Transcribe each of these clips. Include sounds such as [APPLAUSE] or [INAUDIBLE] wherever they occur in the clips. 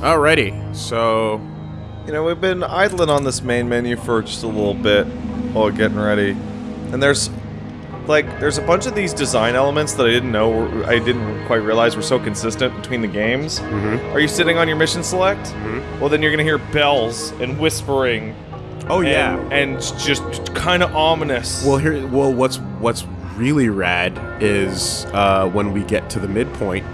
Alrighty, so You know, we've been idling on this main menu for just a little bit while getting ready. And there's like there's a bunch of these design elements that I didn't know were, I didn't quite realize were so consistent between the games. Mhm. Are you sitting on your mission select? Mhm. Well, then you're going to hear bells and whispering. Oh yeah. And, and just kind of ominous. Well, here. Well, what's what's really rad is uh, when we get to the midpoint,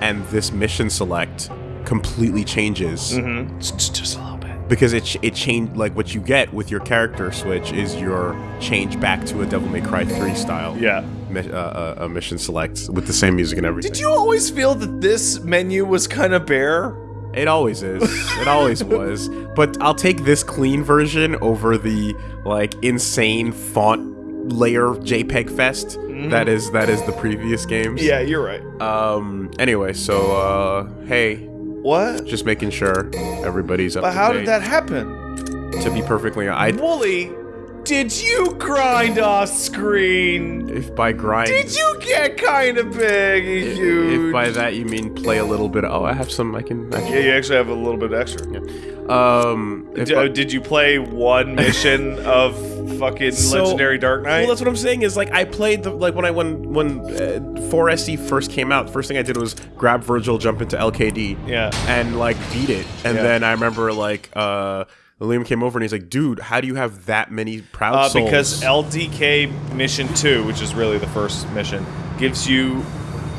and this mission select completely changes Mhm. Just, just a little bit. because it it changed. Like what you get with your character switch is your change back to a Devil May Cry 3 style. Yeah. mi- uh, uh, a mission select with the same music and everything. Did you always feel that this menu was kind of bare? It always is. It always [LAUGHS] was. But I'll take this clean version over the like insane font layer JPEG fest that is that is the previous games. Yeah, you're right. Um. Anyway, so uh, hey, What? just making sure everybody's up. But how date. did that happen? To be perfectly, honest, Wooly, did you grind off screen? if by grind. Did you get kind of big If, huge? if by that you mean play a little bit. Oh, I have some. I can. I yeah, you actually have a little bit extra. um. D- I- did you play one [LAUGHS] mission of fucking So- Legendary Dark Knight? Well, that's what I'm saying. Is like I played the like when I when when uh, 4SE first came out. First thing I did was grab Virgil, jump into LDK, Yeah. and like beat it. And Yeah. then I remember like uh, Liam came over and he's like, "Dude, how do you have that many proud uh, souls?" because LDK Mission 2, which is really the first mission, gives you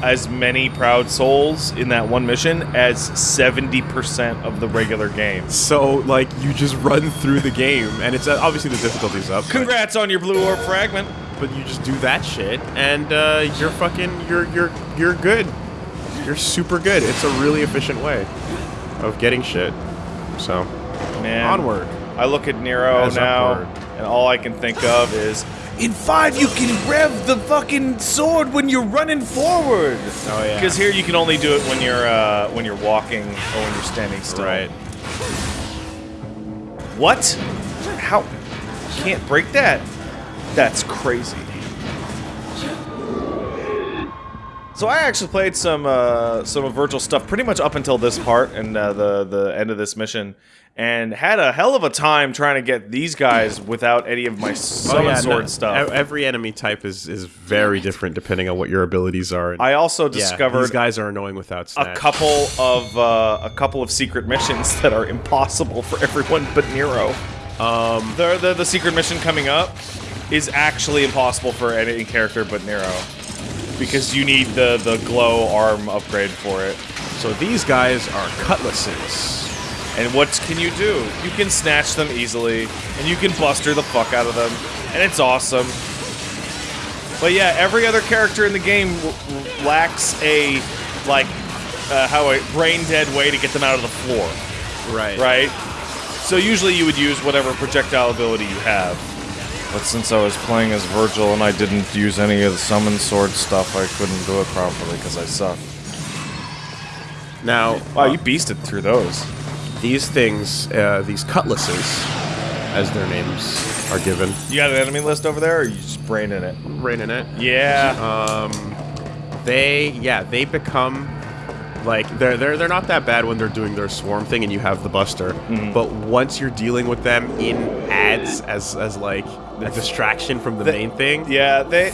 as many proud souls in that one mission as 70% of the regular game. so like you just run through the game, and it's uh, obviously the difficulty's up. Congrats on your blue orb fragment. but you just do that shit and uh, you're fucking you're you're you're good you're super good it's a really efficient way of getting shit so Man. onward I look at Nero As now, upward. and all I can think of is in five you can rev the fucking sword when you're running forward. Oh, yeah. Because here you can only do it when you're uh, when you're walking or when you're standing still. right What? How? Can't break that. That's crazy. So I actually played some uh, some of Virgil stuff pretty much up until this part and uh, the the end of this mission, and had a hell of a time trying to get these guys without any of my summon Oh, yeah, sword no, stuff. every enemy type is is very different depending on what your abilities are and I also yeah, discovered these guys are annoying without a couple of uh, a couple of secret missions that are impossible for [LAUGHS] everyone but Nero. um The, the the secret mission coming up is actually impossible for any character but Nero. Because you need the, the glow arm upgrade for it. so these guys are cutlasses And what can you do? You can snatch them easily, and you can buster the fuck out of them, and it's awesome. But yeah, every other character in the game lacks a, like, uh, how a brain dead way to get them out of the floor, right right? So usually you would use whatever projectile ability you have. But since I was playing as Virgil and I didn't use any of the summon sword stuff, I couldn't do it properly because I suck. now Wow, uh, you beasted through those. These things uh, these cutlasses as their names are given You got an enemy list over there, or are you just braining it? right in it Yeah. Um, they yeah they become like they're they're they're not that bad when they're doing their swarm thing and you have the buster, Mm-hmm. but once you're dealing with them in ads as as like a distraction from the The- main thing. Yeah, they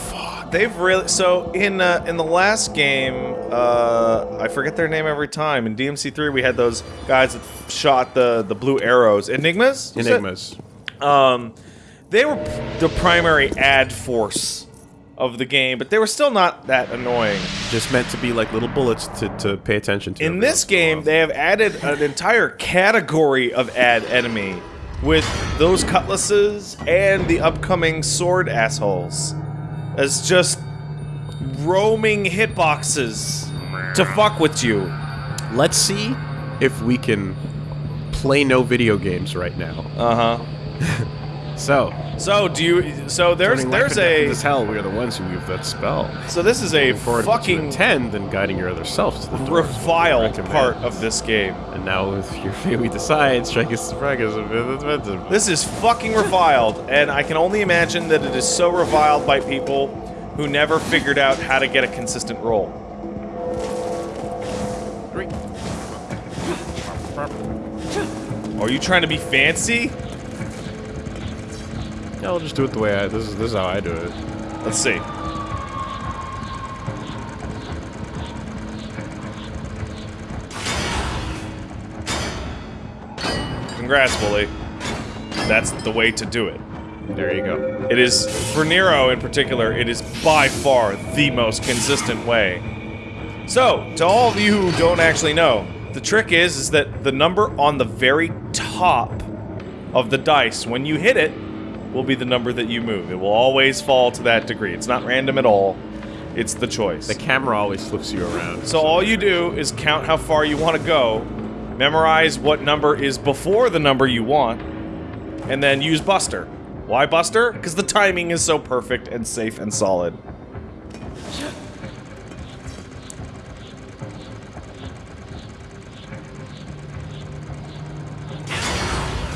they've really so in uh, in the last game, uh, I forget their name every time. In DMC3, we had those guys that shot the the blue arrows. Enigmas. was it? Enigmas. Um, they were the primary ad force of the game, but they were still not that annoying. Just meant to be like little bullets to, to pay attention to. In this once in a game, they have added an entire category of ad enemy with those cutlasses and the upcoming sword assholes as just roaming hitboxes to fuck with you. Let's see if we can play no video games right now. Uh huh. [LAUGHS] So, So do you? So there's turning there's a this hell. We are the ones who weave that spell. so this is a Looking forward to fucking ten than guiding your other self to the doors. reviled part of this game. And now with your fate we decide, strike us strike us a bit expensive. This is fucking reviled, and I can only imagine that it is so reviled by people who never figured out how to get a consistent roll. Three. Are you trying to be fancy? Yeah, I'll just do it the way I. This is this is how I do it. Let's see. Congrats, Wooly. That's the way to do it. There you go. It is, for Nero in particular, it is by far the most consistent way. So, to all of you who don't actually know, the trick is, is that the number on the very top of the dice, when you hit it, will be the number that you move. It will always fall to that degree. It's not random at all. It's the choice. The camera always flips you around. So all you do is count how far you want to go, memorize what number is before the number you want, and then use Buster. Why Buster? Because the timing is so perfect and safe and solid.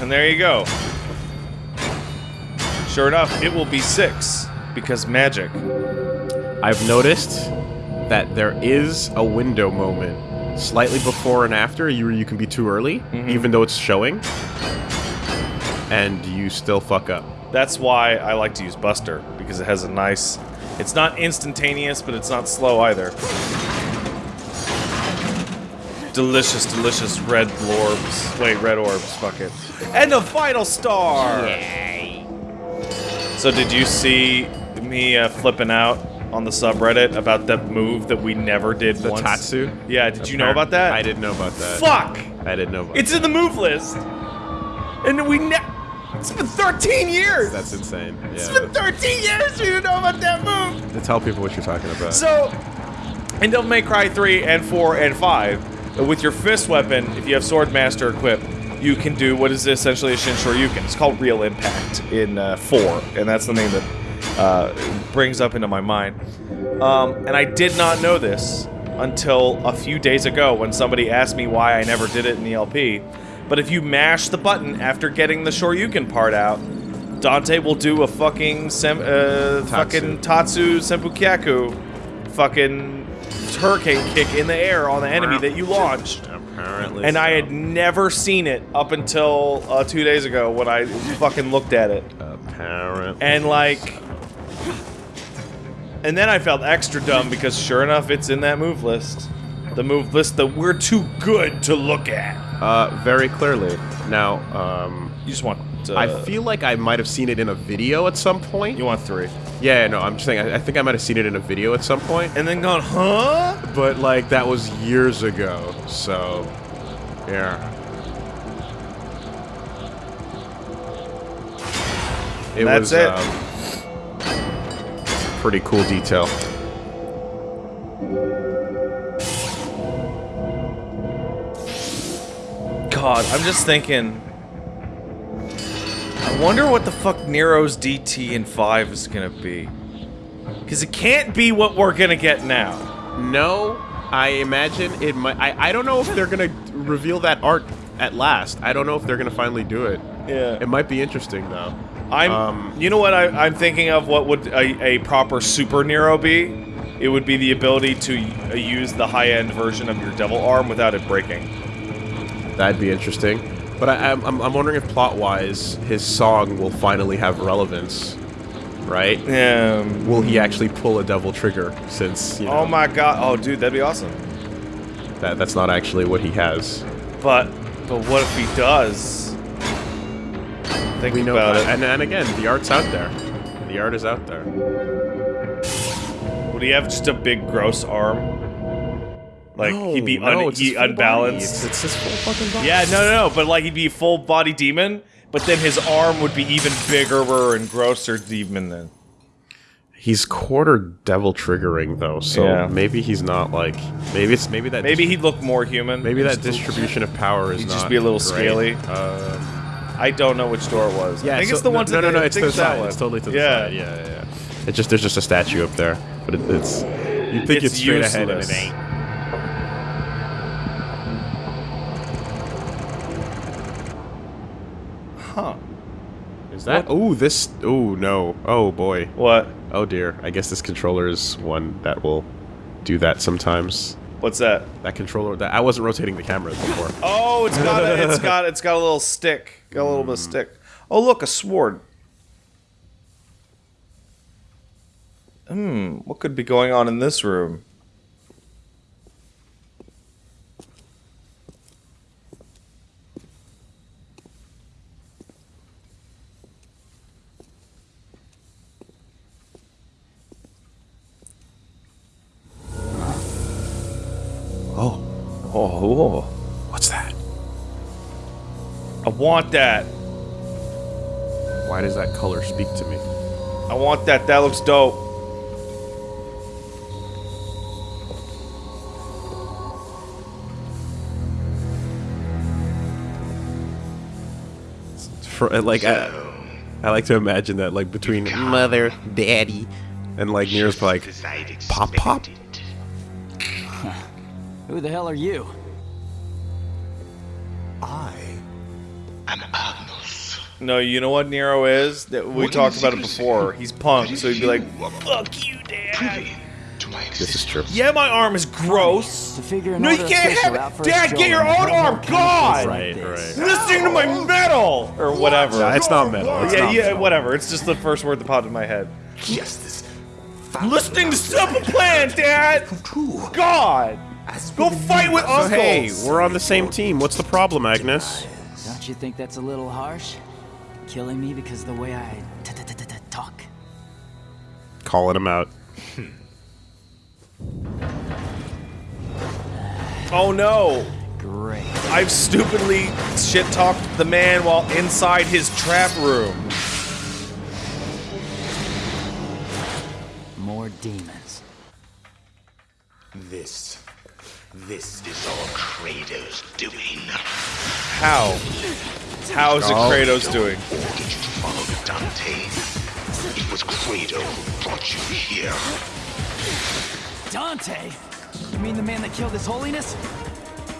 And there you go. Sure enough, it will be six, because magic. I've noticed that there is a window moment slightly before and after you you can be too early, mm-hmm. even though it's showing, and you still fuck up. That's why I like to use Buster, because it has a nice... It's not instantaneous, but it's not slow either. Delicious, delicious red orbs. Wait, red orbs, fuck it. And the final star! So did you see me uh, flipping out on the subreddit about that move that we never did The once? Tatsu. Yeah, did you know about that? I didn't know about that. Fuck! I didn't know about It's in the move list! And we ne- It's been 13 years! That's insane. It's been 13 years you didn't know about that move! To tell people what you're talking about. So, in Devil May Cry 3 and 4 and 5, uh, with your fist weapon, if you have Sword Master equipped, you can do what is essentially a Shin Shoryuken. It's called Real Impact in uh, 4, and that's the name that uh, brings up into my mind. Um, and I did not know this until a few days ago when somebody asked me why I never did it in the LP. But if you mash the button after getting the Shoryuken part out, Dante will do a fucking sem- uh, fucking Tatsu Senpukyaku fucking hurricane kick in the air on the enemy that you launched. Apparently. And I had never seen it up until uh, two days ago when I fucking looked at it. Apparently. And like. And then I felt extra dumb because sure enough, it's in that move list. The move list that we're too good to look at. Uh, very clearly. Now, um, You just want. To, I feel like I might have seen it in a video at some point. You want three. Yeah, no, I'm just saying. I, I think I might have seen it in a video at some point. And then gone, huh? but like that was years ago. So, yeah. It That's was, it. Um, pretty cool detail. God, I'm just thinking. I wonder what the fuck Nero's DT in 5 is gonna be. Because it can't be what we're gonna get now. No, I imagine it might. I, I don't know if they're gonna reveal that art at last. I don't know if they're gonna finally do it. Yeah. It might be interesting though. I'm. Um, you know what I, I'm thinking of? What would a, a proper Super Nero be? It would be the ability to uh, use the high-end version of your Devil Arm without it breaking. That'd be interesting. But I, I'm, I'm wondering if plot-wise, his song will finally have relevance, right? Yeah. Will he actually pull a devil trigger? Since you oh know, Oh my god. Oh, dude, that'd be awesome. that that's not actually what he has. But, but what if he does? Think We know, about it. and and again, the art's out there. The art is out there. Would he have just a big gross arm? Like he'd be No, un- no, he his full body. unbalanced. It's, his full fucking body. Yeah, no, no, no. But like he'd be full body demon, but then his arm would be even bigger and grosser demon then. He's quarter devil triggering though, so Yeah. maybe he's not like maybe it's maybe that Maybe he'd look more human. maybe that distribution of power is he'd just be a little great. scaly. Uh, I don't know which door it was. yeah, I think so- it's the one to no, no, the no, it's the that side. one. It's totally to the yeah. side. Yeah, yeah, yeah. It's just there's just a statue up there, but it, it's you think It's it's, straight ahead and it ain't. Huh. Is that? Oh, this. Oh no. Oh boy. What? Oh dear. I guess this controller is one that will do that sometimes. What's that? That controller. That I wasn't rotating the camera before. Oh, it's got a, it's [LAUGHS] got it's got a little stick. Got a little bit of stick. Oh, look, a sword. Hmm, what could be going on in this room? Oh, Oh, what's that? I want that. Why does that color speak to me? I want that. That looks dope. For uh, like, I, I like to imagine that like between mother, daddy, and like Near's like pop pop. Who the hell are you? Am Agnus. No, you know what Nero is? That we What talked about it before. He's punk, so he'd be like, You are "Fuck you, Dad." to my This is existence. true. Yeah, my arm is gross. To figure No, you can't have it. Dad, get your own arm. God! Right, right. Listening to my metal or whatever. Nah, it's not metal. It's yeah, not yeah, metal. whatever. It's just the first word that popped in my head. Justice. Listening to Simple Plan, Dad. God, go fight me with So hey, we're on the same team. What's the problem, Agnus? Don't you think that's a little harsh? Killing me because of the way I t- t- t- t- t- talk. Calling him out. Hmm. Oh no, Great. I've stupidly shit talked the man while inside his trap room. More demons. This. This is all Credo's doing. How? How is it Oh. Credo's doing? Ordered you to follow Dante. It was Credo who brought you here. Dante? You mean the man that killed his holiness?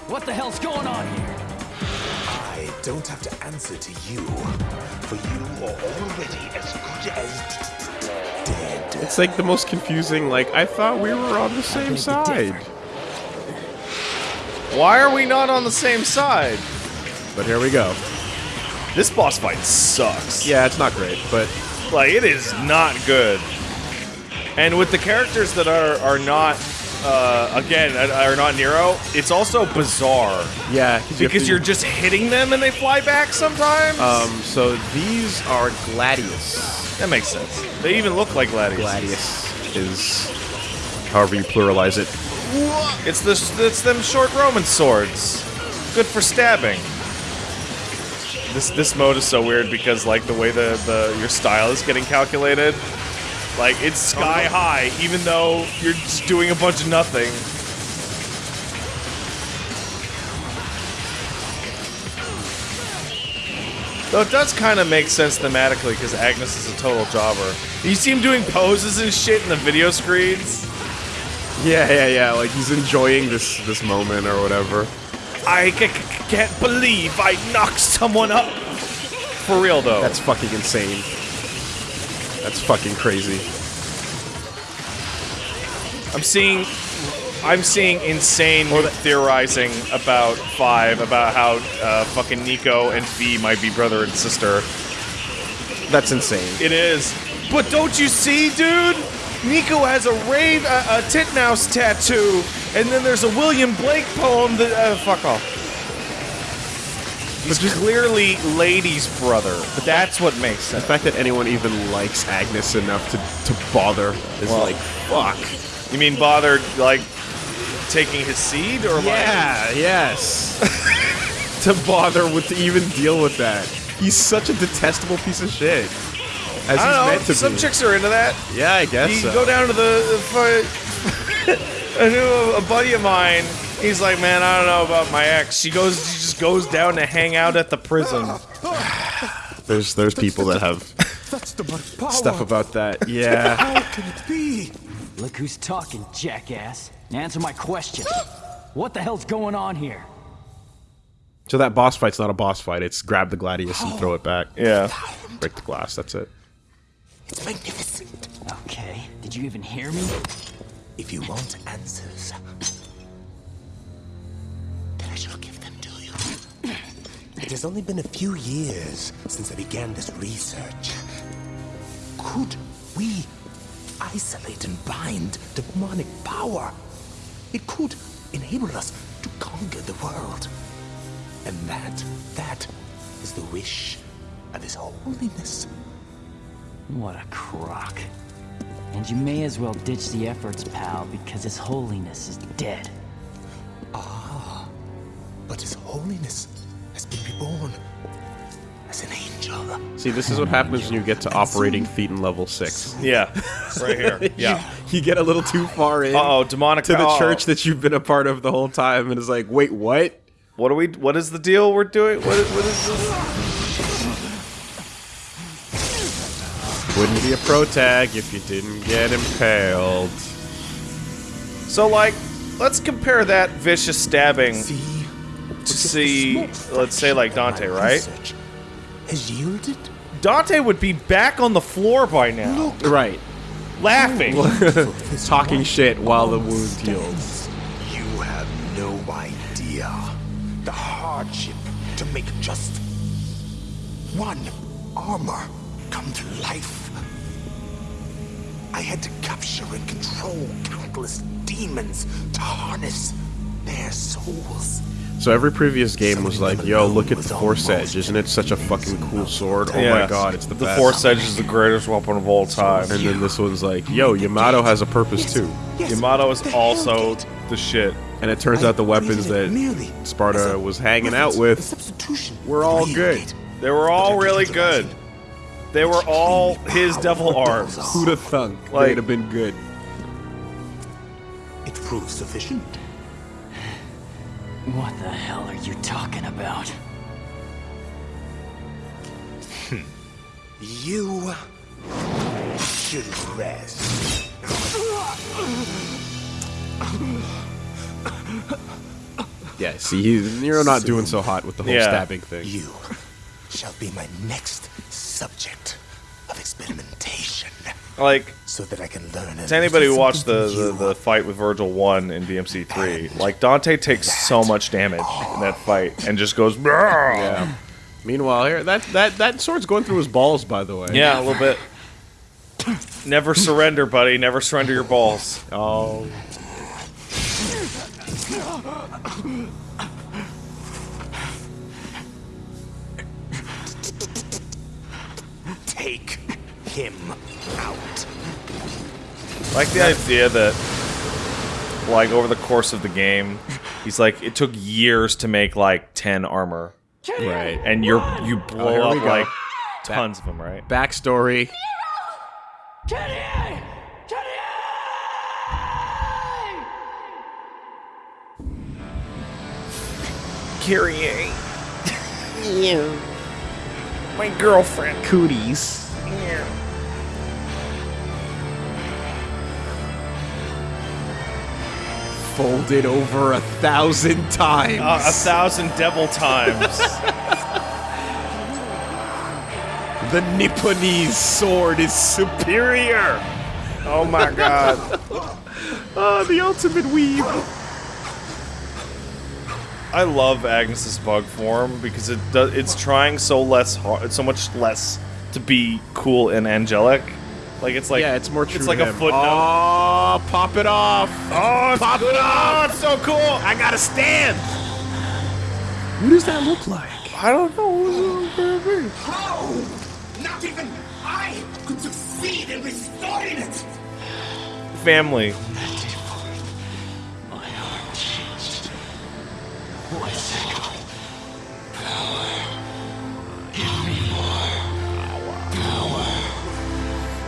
What the hell's going on here? I don't have to answer to you, for you are already as good as dead. It's like the most confusing. Like I thought we were on the same side. Why are we not on the same side? But here we go. This boss fight sucks. Yeah, it's not great, but Like it is not good. And with the characters that are are not uh, again are not Nero, it's also bizarre yeah, you because to- you're just hitting them and they fly back sometimes. Um, so these are Gladius. that makes sense. They even look like Gladius. Gladius is, however you pluralize it. It's this it's them short Roman swords. Good for stabbing. This this mode is so weird because like the way the, the your style is getting calculated, like it's sky oh. high even though you're just doing a bunch of nothing. Though it does kind of make sense thematically because Agnus is a total jobber. You see him doing poses and shit in the video screens. Yeah, yeah, yeah. Like he's enjoying this this moment or whatever. I c- c- can't believe I knocked someone up. For real though. That's fucking insane. That's fucking crazy. I'm seeing I'm seeing insane theorizing about five about how uh, fucking Nico and V might be brother and sister. That's insane. It is. But don't you see, dude? Nico has a rave, a, a titmouse tattoo, and then there's a William Blake poem that. Uh, fuck off. He's clearly Lady's brother. But that's what makes The fact that anyone even likes Agnus enough to, to bother is Well- like, fuck. You mean bothered, like, taking his seed? Or like. Yeah, yes. [LAUGHS] to bother with to even deal with that. He's such a detestable piece of shit. As I don't know. meant to Some be. chicks are into that. yeah, I guess You so. go down to the, the [LAUGHS] I knew a buddy of mine. He's like, man, I don't know about my ex. She goes, she just goes down to hang out at the prison. [SIGHS] There's there's people that have That's the power. stuff about that. Yeah. How can it be? Look who's talking, jackass. Answer my question. What the hell's going on here? so that boss fight's not a boss fight. It's grab the gladius and throw it back. Oh. Yeah. Break the glass. That's it. It's magnificent. Okay, did you even hear me? If you want answers, then I shall give them to you. It has only been a few years since I began this research. Could we isolate and bind demonic power? It could enable us to conquer the world. And that, that is the wish of His Holiness. What a crock. And you may as well ditch the efforts, pal, because His Holiness is dead. Ah, But His Holiness has been reborn as an angel. See, this is what happens when you get to operating feet in level 6. Yeah, right here. [LAUGHS] Yeah. You get a little too far in Uh oh, demonic to the oh. church that you've been a part of the whole time and it's like, wait, what? What are we? What is the deal we're doing? What is, what is this? Be a pro tag if you didn't get impaled. So like, let's compare that vicious stabbing. See? To see, let's say like Dante, right? Has yielded? Dante would be back on the floor by now, Right. laughing. [LAUGHS] Talking shit while the wound heals. You have no idea the hardship to make just one armor come to life. I had to capture and control countless demons to harness their souls. So every previous game was like, yo, look at the Force Edge. Isn't it such a fucking cool sword? Oh my god, it's the, the best. Force Edge is the greatest weapon of all time. And then this one's like, yo, Yamato has a purpose too. Yamato is also the shit. And it turns out the weapons that Sparta was hanging out with were all good. They were all really good. They were all his devil arms. Who'd have thunk Like- they'd have been good? It proved sufficient. What the hell are you talking about? Hmm. You should rest. Yeah, see, he, you're not doing so hot with the whole Yeah. stabbing thing. You shall be my next subject of experimentation, Like, so that I can learn. to anybody who watched the, the, the fight with Virgil 1 in DMC 3, like, Dante takes so much damage in that oh. fight and just goes, Yeah. Meanwhile, here that that that sword's going through his balls, by the way. Yeah, a little bit. Never surrender, buddy. Never surrender your balls. Oh. Take him out. like the idea that, like, over the course of the game, he's like, it took years to make, like, 10 armor. Right. And you're, you oh, blow Oh, up, go. like, tons of them, right? Backstory. Kyrie. [LAUGHS] My girlfriend. Cooties. Folded over a thousand times. Uh, a thousand devil times. [LAUGHS] the Nipponese sword is superior. oh my god. Oh, [LAUGHS] the ultimate weave. I love Agnus's bug form because it does. It's trying so less hard, so much less to be cool and angelic. Like it's like yeah, it's more true. It's like to a him. footnote. Oh, pop it off. Oh, it's pop it off. it's so cool. I gotta stand. What does that look like? I don't know. How? Not even I could succeed in restoring it. Family.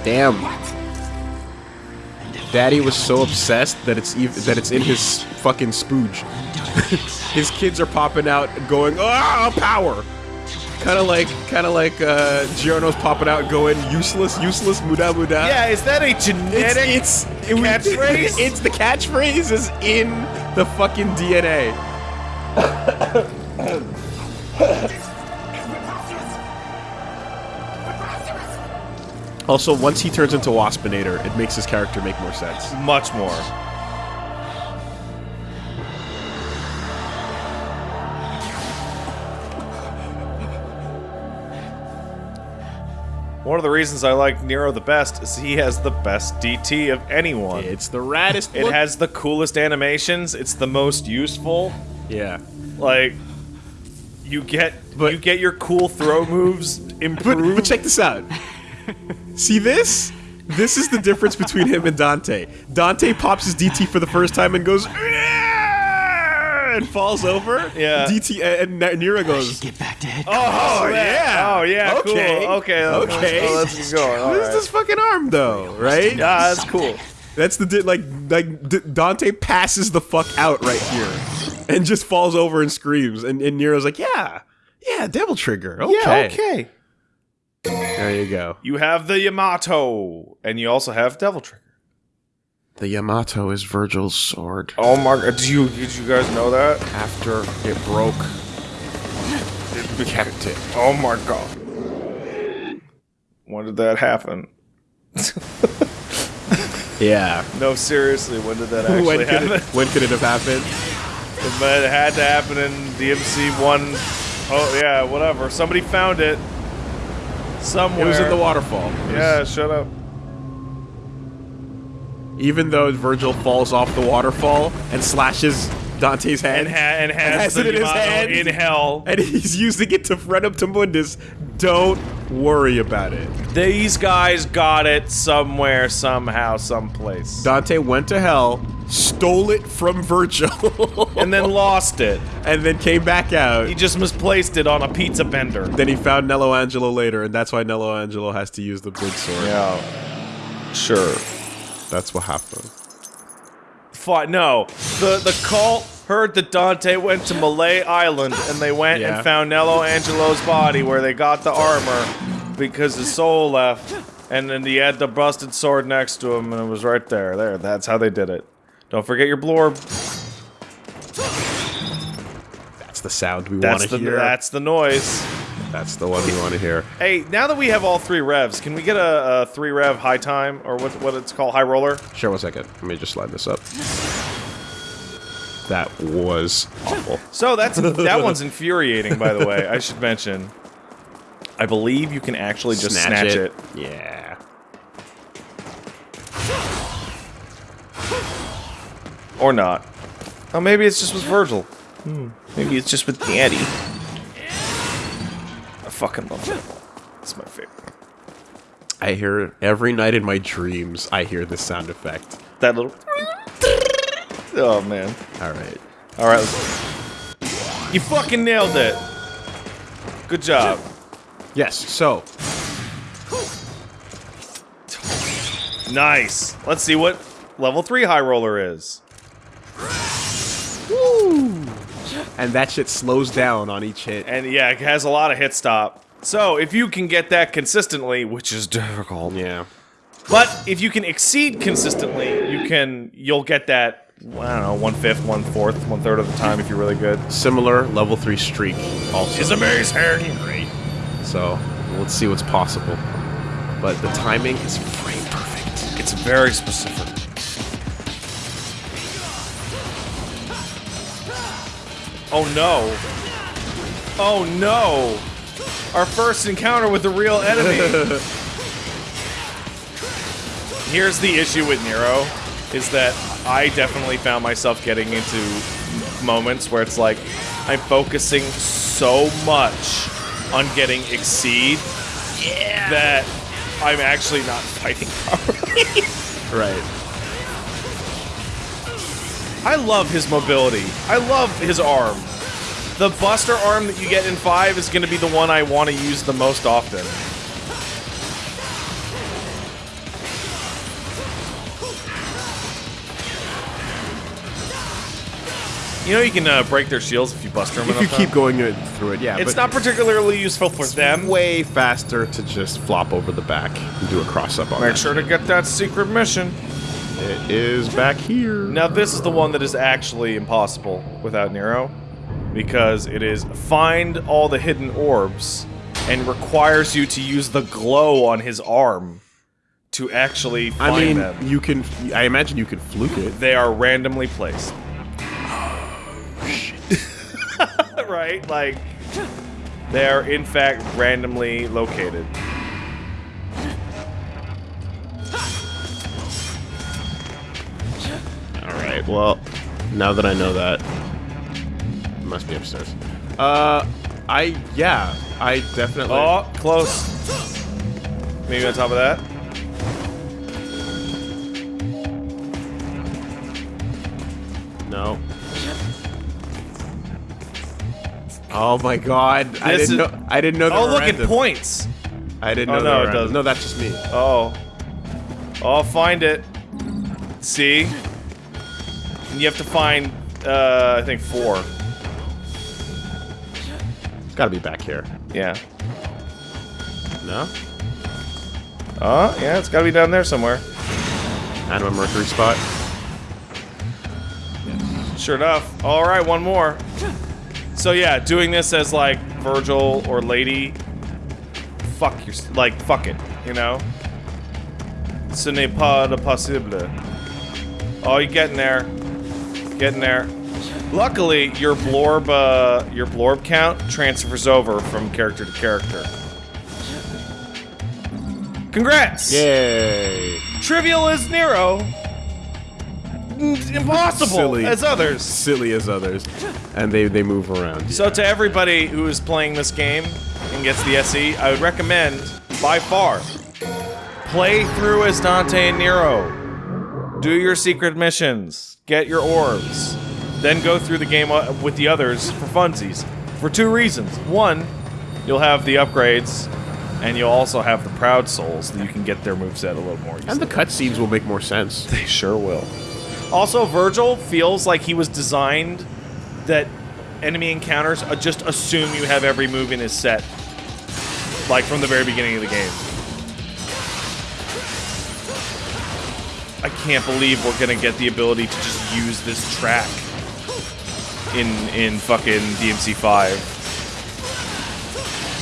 Damn. Daddy was so obsessed that it's ev- that it's in his fucking spooge. [LAUGHS] his kids are popping out, going, "Ah, power!" Kind of like, kind of like uh, Giorno's popping out, going, "Useless, useless, muda muda." Yeah, is that a genetic it's it was- [LAUGHS] catchphrase? It's the catchphrase is in the fucking DNA. [LAUGHS] Also, once he turns into Waspinator, it makes his character make more sense. Much more. One of the reasons I like Nero the best is he has the best DT of anyone. It's the raddest. it has the coolest animations. It's the most useful. Yeah. Like you get but, you get your cool throw moves improved. But, but check this out. [LAUGHS] See this? This is the difference between him and Dante. Dante pops his DT for the first time and goes "Ah!" and falls over. Yeah. DT and, and Nero goes. Get back to head. oh, yeah. Oh yeah. Okay. Cool. Okay. Okay. Oh, let's keep going. All This is right. this fucking arm though, right? Yeah, that's cool. That's the di- like like D- Dante passes the fuck out right here, and just falls over and screams, and, and Nero's like, yeah, yeah, Devil Trigger. Okay. Yeah. Okay. There you go. You have the Yamato, and you also have Devil Trigger. The Yamato is Virgil's sword. Oh my! God, Did you did you guys know that? After it broke, it [LAUGHS] kept it. Oh my god! When did that happen? [LAUGHS] Yeah. No, seriously, when did that [LAUGHS] actually when, could happen? it, when could it have happened? But it had to happen in DMC one oh yeah, whatever. Somebody found it somewhere. It was in the waterfall. Was- Yeah, shut up. Even though Virgil falls off the waterfall and slashes Dante's hand, And, ha- and has, has the it in his hand. in hell. and he's using it to run up to Mundus, don't worry about it. These guys got it somewhere, somehow, someplace, Dante went to hell, stole it from Virgil, [LAUGHS] and then lost it. and then came back out. He just misplaced it on a pizza bender. then he found Nello Angelo later, and that's why Nello Angelo has to use the big sword. Yeah, sure. That's what happened. Fine. No, the the cult heard that Dante went to Mallet Island, and they went Yeah. and found Nello Angelo's body where they got the armor because his soul left, and then he had the busted sword next to him, and it was right there. There. That's how they did it. Don't forget your blorb. That's the sound we want to hear. that's the noise. That's the one we want to hear. Hey, now that we have all three revs, can we get a, a three rev high time or what what it's called high roller? Sure, one second. Let me just slide this up. That was awful. So that's [LAUGHS] that one's infuriating, by the way. I should mention. I believe you can actually just snatch, it. Yeah. Or not. Oh, maybe it's just with Virgil. Hmm. Maybe it's just with Daddy. I fucking love Virgil. It's my favorite. I hear it every night in my dreams. I hear this sound effect. That little. [LAUGHS] Oh man. All right. All right. You fucking nailed it. Good job. Yes. So Nice. Let's see what level three high roller is. And that shit slows down on each hit. And yeah, it has a lot of hit stop. So if you can get that consistently, which is difficult, Yeah. but if you can exceed consistently, you can you'll get that I don't know one fifth, one fourth, one third of the time if you're really good. Similar level three streak. Also. It's amazing. great. So let's see what's possible. But the timing is frame perfect. It's very specific. Oh no. Oh no. Our first encounter with the real enemy. [LAUGHS] Here's the issue with Nero is that I definitely found myself getting into moments where it's like I'm focusing so much on getting exceed that I'm actually not fighting [LAUGHS] properly. Right. I love his mobility. I love his arm. The Buster arm that you get in 5 is going to be the one I want to use the most often. You know you can uh, break their shields if you buster them If you keep time. going through it, yeah. It's not particularly useful for them. way faster to just flop over the back and do a cross up on Make that. sure to get that secret mission. It is back here. Now this is the one that is actually impossible without Nero, because it is find all the hidden orbs and requires you to use the glow on his arm to actually find I mean, them. you can. I imagine you can fluke it. They are randomly placed. [GASPS] [LAUGHS] right? Like they are in fact randomly located. Right. Well, now that I know that, it must be upstairs. Uh, I yeah, I definitely. Oh, close. Maybe on top of that. No. Oh my god! I didn't is- know. I didn't know. Oh, look, random. points. I didn't Oh, know. no, it doesn't. No, that's just me. Oh. Oh, I'll find it. See? And you have to find, uh, I think four. It's got to be back here. Yeah. No. Oh, yeah, it's gotta be down there somewhere. Anima Mercury spot. Sure enough. All right, one more. So yeah, doing this as like Virgil or Lady, fuck your like fuck it, you know. Ce n'est pas possible. Oh, you're getting there, getting there. Luckily, your blorb uh, your blorb count transfers over from character to character. Congrats! Yay! Trivial as Nero. Impossible Silly. as others. Silly as others, and they they move around. So to everybody who is playing this game and gets the SE, I would recommend, by far, play through as Dante and Nero. Do your secret missions. Get your orbs. Then go through the game uh, with the others for funsies. For two reasons. One, you'll have the upgrades, and you'll also have the Proud Souls that you can get their moveset a little more easily. And the cutscenes will make more sense. [LAUGHS] They sure will. Also, Virgil feels like he was designed that enemy encounters just assume you have every move in his set. Like from the very beginning of the game. I can't believe we're gonna get the ability to just use this track in in fucking DMC five.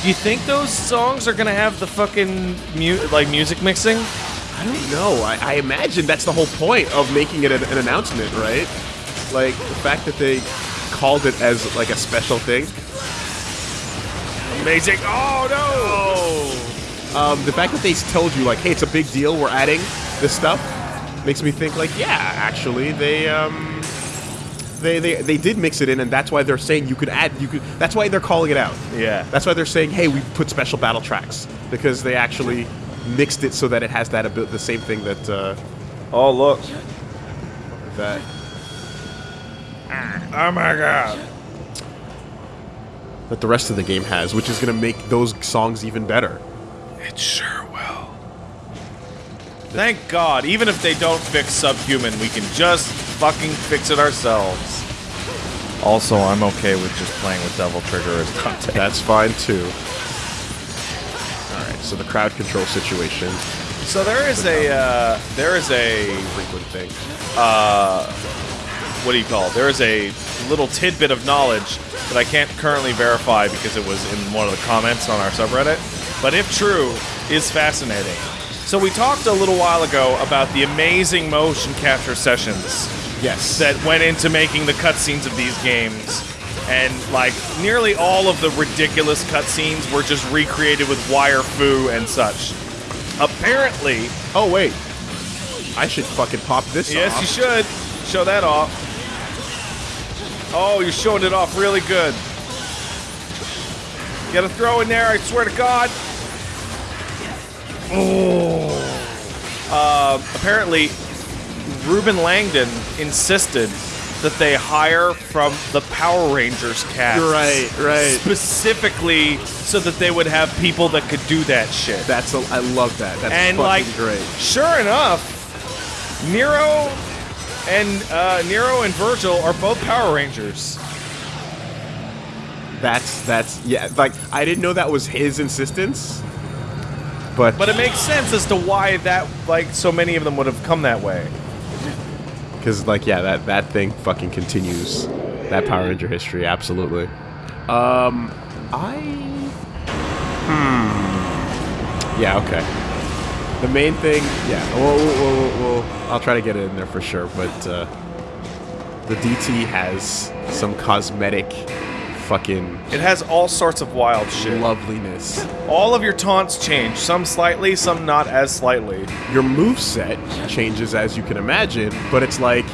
Do you think those songs are gonna have the fucking mu- like music mixing? I don't know. I, I imagine that's the whole point of making it an, an announcement, right? Like the fact that they called it as like a special thing. Amazing! Oh no! Um, the fact that they told you like, hey, it's a big deal. We're adding this stuff makes me think like, yeah, actually, they um, they they they did mix it in, and that's why they're saying you could add. You could. That's why they're calling it out. Yeah. That's why they're saying, hey, we put special battle tracks because they actually mixed it so that it has that abi- the same thing that uh, Oh look! that Oh my god! that the rest of the game has, which is going to make those songs even better. It sure. Thank God, even if they don't fix Subhuman, we can just fucking fix it ourselves. Also, I'm okay with just playing with Devil Trigger as Dante. That's fine too. All right, so the crowd control situation, So there is a uh, there is a frequent thing. what do you call it? There is a little tidbit of knowledge that I can't currently verify because it was in one of the comments on our subreddit, but if true, is fascinating. So we talked a little while ago about the amazing motion capture sessions Yes. that went into making the cutscenes of these games. And like nearly all of the ridiculous cutscenes were just recreated with wire fu and such. Apparently, Oh wait, I should fucking pop this Yes, off. you should. Show that off. Oh, you're showing it off really good. Get gotta throw in there, I swear to God. Oh. Uh, apparently, Reuben Langdon insisted that they hire from the Power Rangers cast. Right, right. Specifically so that they would have people that could do that shit. That's a, I love that. That's and like great. sure enough nero and uh, nero and virgil are both power rangers That's that's yeah. Like I didn't know that was his insistence, but but it makes sense as to why that like so many of them would have come that way because like yeah, that that thing fucking continues. That Power Ranger history, absolutely. Um, I hmm. Yeah. Okay. The main thing, yeah. Well, we'll, we'll, we'll, I'll try to get it in there for sure, but uh, the DT has some cosmetic, fucking it has all sorts of wild shit loveliness. all of your taunts change some slightly some not as slightly your move set changes as you can imagine, but it's like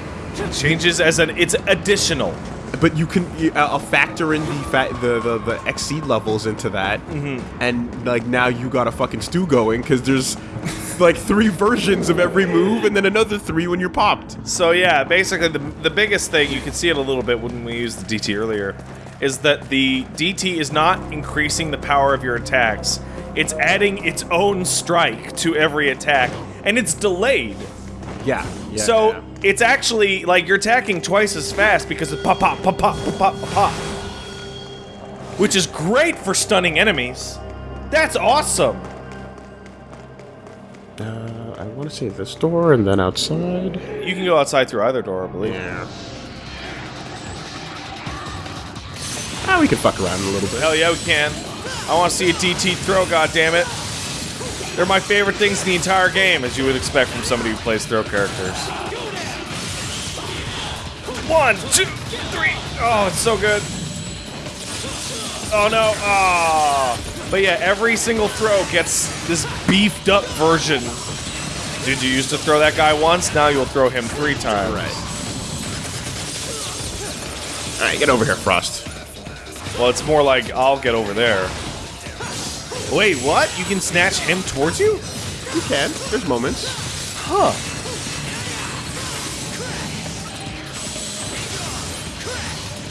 Changes as an it's additional. But you can uh, factor in the, fa- the the the exceed levels into that, and like now you got a fucking stew going because there's like three versions of every move, and then another three when you're popped. So yeah, basically the the biggest thing you can see it a little bit when we used the DT earlier is that the DT is not increasing the power of your attacks. It's adding its own strike to every attack, and it's delayed. Yeah. yeah so yeah. it's actually like you're attacking twice as fast because of pop, pop, pop, pop, pop, pop, pop, which is great for stunning enemies. That's awesome. Uh, I want to say this door and then outside. You can go outside through either door, I believe. Yeah. Ah, we can fuck around a little bit. Hell yeah, we can. I want to see a DT throw, goddammit. They're my favorite things in the entire game, as you would expect from somebody who plays throw characters. One, two, three. Oh, it's so good. Oh no. Ah. But yeah, every single throw gets this beefed up version. Did you used to throw that guy once? Now you'll throw him three times. Right. All right, get over here, Frost. Well, it's more like I'll get over there. Wait, what? You can snatch him towards you? You can. There's moments. Huh.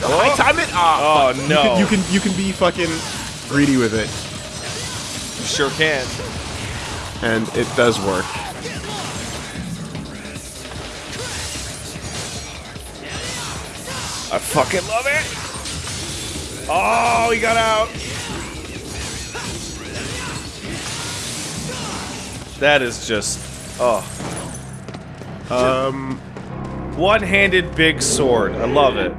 High time it. Ah, Oh, no. You can, you can you can be fucking greedy with it, You sure can. and it does work. I fucking love it. Oh, he got out. That is just oh, Um, one-handed big sword. I love it.